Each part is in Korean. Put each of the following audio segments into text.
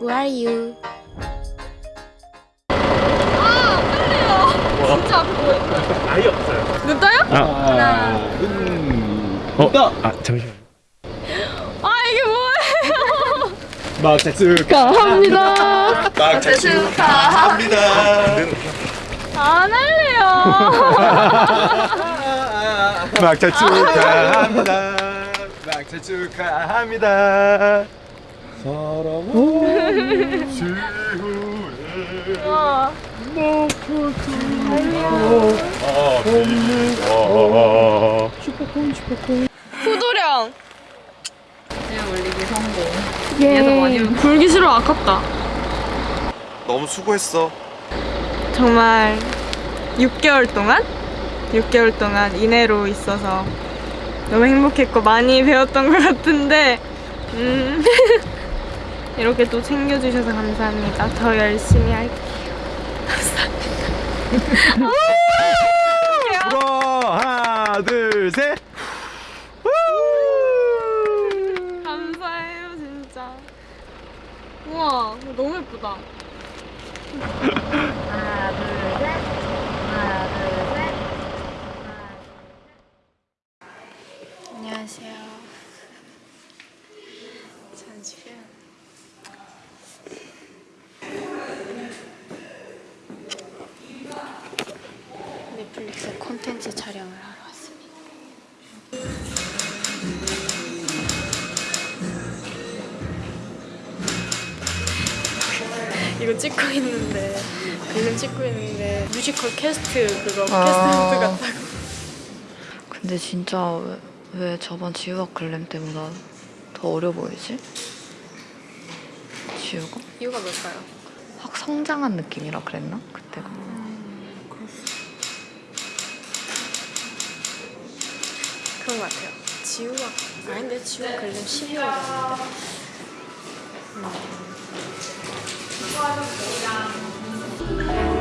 Who are you? 진짜 앞에 뭐 있어? 아예 없어요. 눈 떠요? 하나, 어, 아 잠시만. 아 이게 뭐예요? 막차 축하합니다. 막차 축하합니다. 안 할래요. 막차 축하합니다. 막차 축하합니다. 사랑하는 지후에 와. 아, 후도령. 그냥 올리기 성공. 예. 불기 싫어 아깝다. 너무 수고했어. 정말 6개월 동안 6개월 동안 이내로 있어서 너무 행복했고 많이 배웠던 것 같은데 음, 이렇게 또 챙겨주셔서 감사합니다. 더 열심히 할게요. 불어 하나 둘 셋. 감사해요 진짜. 우와 너무 예쁘다. 하나, 둘, 셋. 하나, 둘, 셋. 안녕하세요. 잠시만. 넷플릭스 콘텐츠 촬영을 하러 왔습니다. 이거 찍고 있는데 그림 찍고 있는데 뮤지컬 캐스트 그거 캐스트 같다고 근데 진짜 왜, 왜 저번 지우학 글램 때보다 더 어려 보이지? 지우가? 이유가 뭘까요? 확 성장한 느낌이라 그랬나? 그때가. 그런 것 같아요. 지우가 아닌데 지우가 글램 12월이었는데. 봐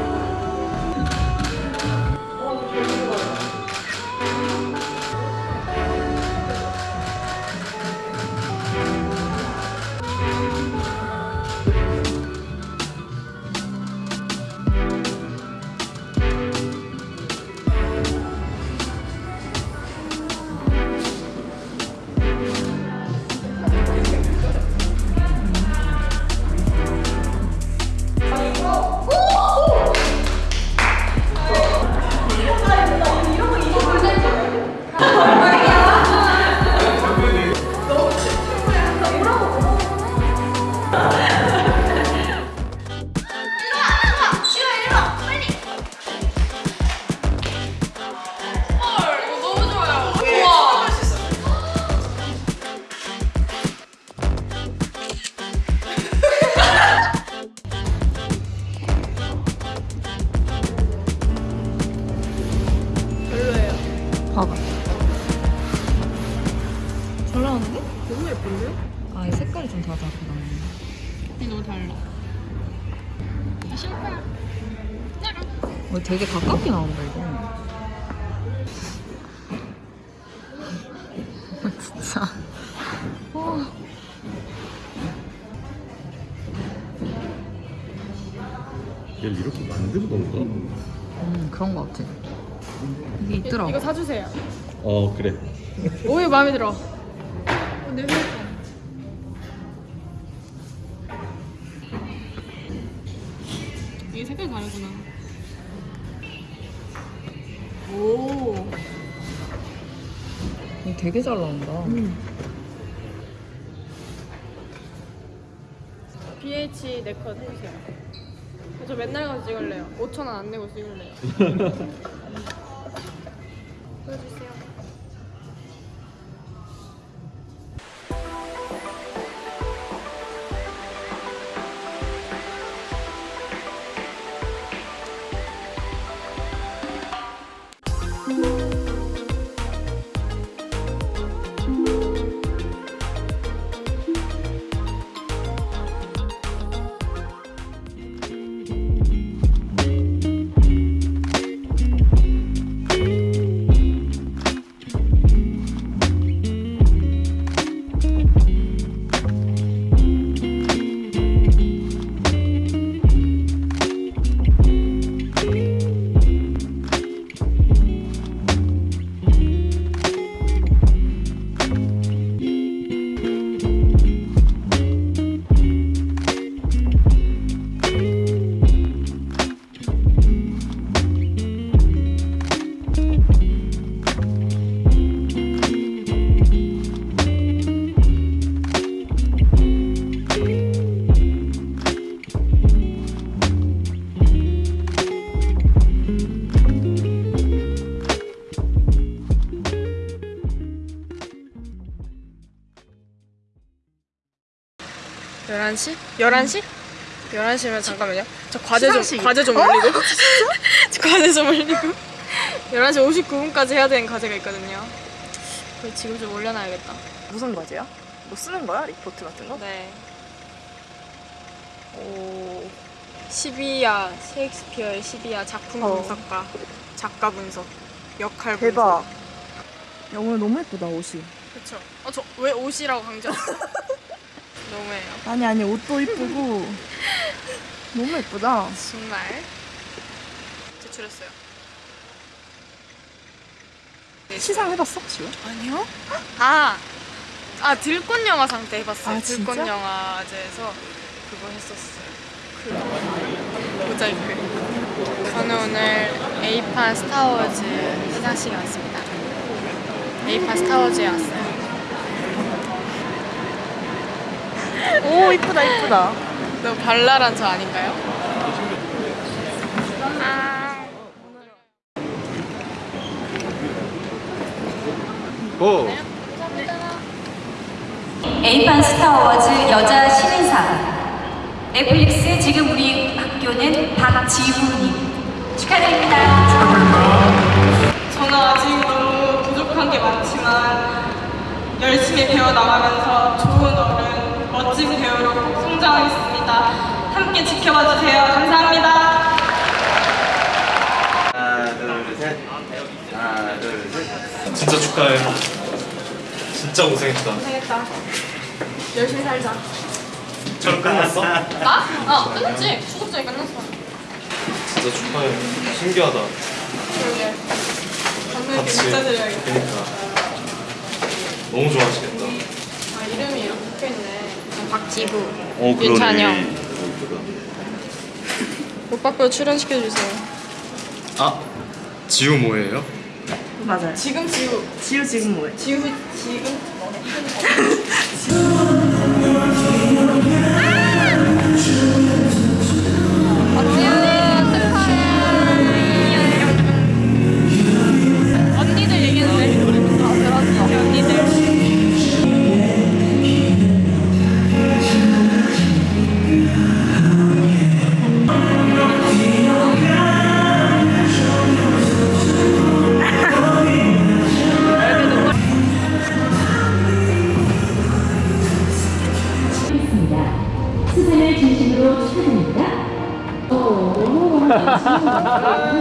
어, 되게 가깝게 나온다, 이거. 진짜. 얘를 이렇게 만든 건가? 음, 그런 거 같아. 이게 있더라고. 이거 사주세요. 어 그래. 오 이거 마음에 들어. 내 휴대폰. 이게 색깔 다르구나. 되게 잘 나온다. BH 네컷 해주세요. 저 맨날 가서 찍을래요. 5천 원 안 내고 찍을래요. 11시? 11시? 11시면 잠깐만요. 저 과제 좀 시상식. 과제 좀 올리고. 저 과제 좀 올리고. 11시 59분까지 해야 되는 과제가 있거든요. 그거 지금 좀 올려놔야겠다. 무슨 과제야? 뭐 쓰는 거야? 리포트 같은 거? 네. 오. 12야 셰익스피어의 12야 작품 어. 분석과 작가 분석, 역할 대박. 분석. 야 오늘 너무 예쁘다 옷이. 그쵸. 어, 저왜 옷이라고 강조했어? 너무해요. 아니 아니 옷도 이쁘고 너무 예쁘다. 정말. 제출했어요. 시상 해봤어 지금? 아니요? 아, 아 들꽃 영화상 때 해봤어요. 아, 들꽃 진짜? 영화제에서 그거 했었어요. 그 모자이크. 저는 오늘 A판 스타워즈 시상식에 왔습니다. A판 스타워즈에 왔어요. 오 이쁘다 이쁘다. 너무 발랄한 저 아닌가요? 아, 고! 에이판 스타워즈 여자 신인상 넷플릭스 지금 우리 학교는 박지훈님 축하드립니다. 저는 아직 너무 부족한 게 많지만 열심히 배워나가면서 좋은 어른, 멋진 배우로 꼭 성장하겠습니다. 함께 지켜봐 주세요. 감사합니다. 하나 둘 셋 하나 둘 셋 진짜 축하해. 진짜 고생했다. 고생했다. 열심히 살자. 잘 끝났어? 나? 어, 끝났지. 수급 전에 끝났어. 진짜 축하해. 신기하다. 그러게. 감독님께 같이. 문자 드려야겠다. 그니까. 너무 좋아하시겠다. 아, 이름이 이렇게 적혀있네. 박지구. 어 윤찬영. 오빠표 출연시켜주세요. 아, 지우 뭐예요? 맞아요. 지금 지우. 지우 지금 뭐해? 지우, 지금? 언 ハハハハ!